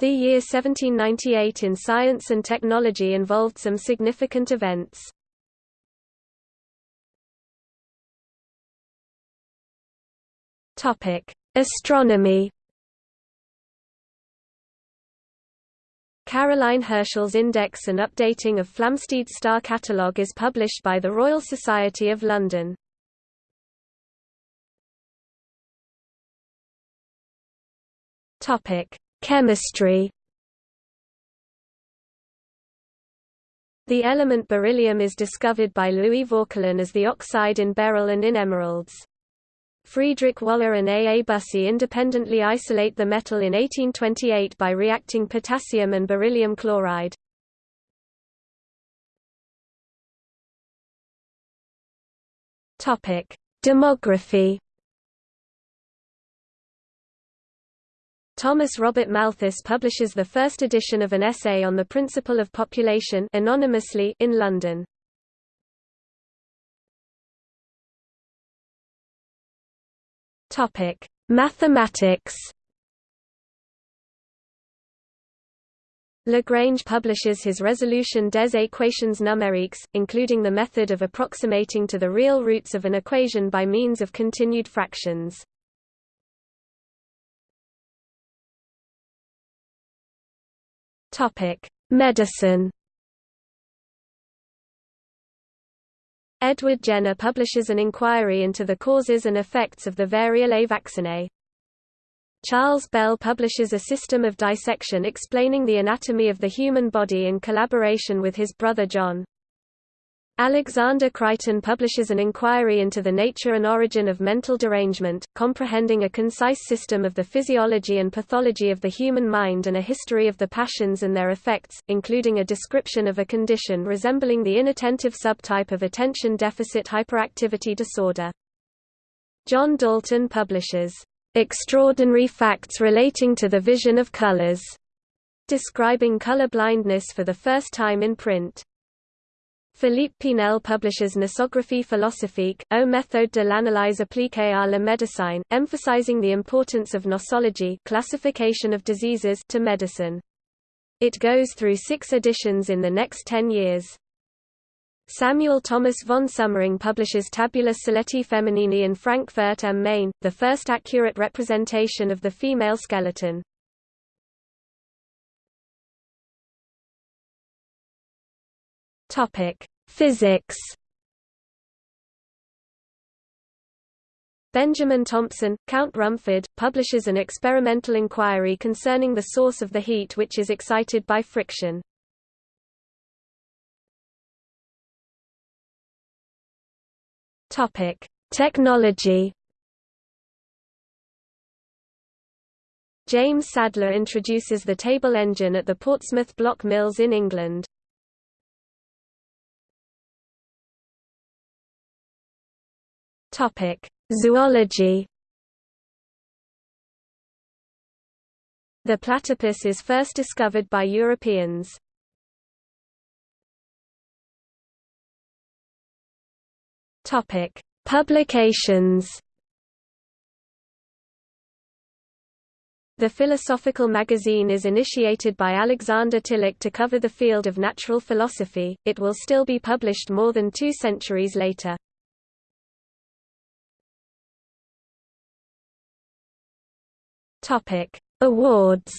The year 1798 in science and technology involved some significant events. Astronomy. Caroline Herschel's index and updating of Flamsteed's star catalogue is published by the Royal Society of London. Topic: Chemistry The element beryllium is discovered by Louis Vauquelin as the oxide in beryl and in emeralds. Friedrich Wöhler and A. A. Bussy independently isolate the metal in 1828 by reacting potassium and beryllium chloride. Demography Thomas Robert Malthus publishes the first edition of an essay on the principle of population anonymously in London. Topic: Mathematics. Lagrange publishes his resolution des équations numériques, including the method of approximating to the real roots of an equation by means of continued fractions. Topic: Medicine. Edward Jenner publishes an inquiry into the causes and effects of the variolae vaccinae. Charles Bell publishes a system of dissection explaining the anatomy of the human body in collaboration with his brother John. Alexander Crichton publishes an inquiry into the nature and origin of mental derangement, comprehending a concise system of the physiology and pathology of the human mind and a history of the passions and their effects, including a description of a condition resembling the inattentive subtype of attention deficit hyperactivity disorder. John Dalton publishes, "...extraordinary facts relating to the vision of colors", describing color blindness for the first time in print. Philippe Pinel publishes Nosographie philosophique, au méthode de l'analyse appliquée à la médecine, emphasizing the importance of nosology classification of diseases to medicine. It goes through six editions in the next ten years. Samuel Thomas von Soemmerring publishes Tabula Sceleti Feminini in Frankfurt am Main, the first accurate representation of the female skeleton. Topic: Physics. Benjamin Thompson, Count Rumford, publishes an experimental inquiry concerning the source of the heat which is excited by friction. Topic: Technology. James Sadler introduces the table engine at the Portsmouth Block Mills in England. Topic: Zoology. The platypus is first discovered by Europeans. Topic: Publications. The Philosophical Magazine is initiated by Alexander Tilloch to cover the field of natural philosophy, it will still be published more than two centuries later. Topic: Awards.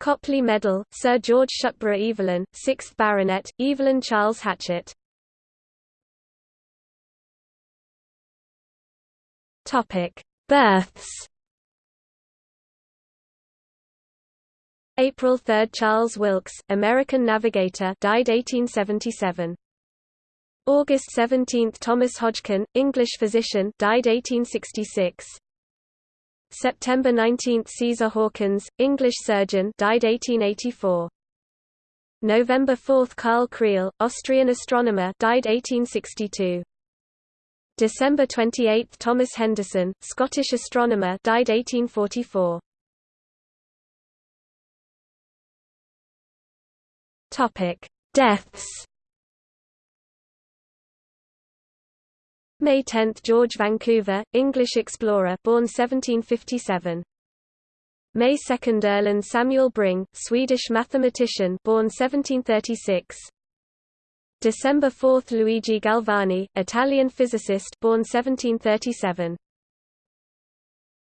Copley Medal, Sir George Shuckburgh Evelyn, 6th Baronet, Evelyn Charles Hatchett. Topic: Births. April 3 Charles Wilkes, American navigator, died 1877. August 17 Thomas Hodgkin, English physician died 1866. September 19 Caesar Hawkins, English surgeon died 1884. November 4 Karl Kreil, Austrian astronomer died 1862. December 28 Thomas Henderson, Scottish astronomer died 1844. Topic: Deaths May 10 – George Vancouver, English explorer born 1757. May 2 – Erland Samuel Bring, Swedish mathematician born 1736. December 4 – Luigi Galvani, Italian physicist born 1737.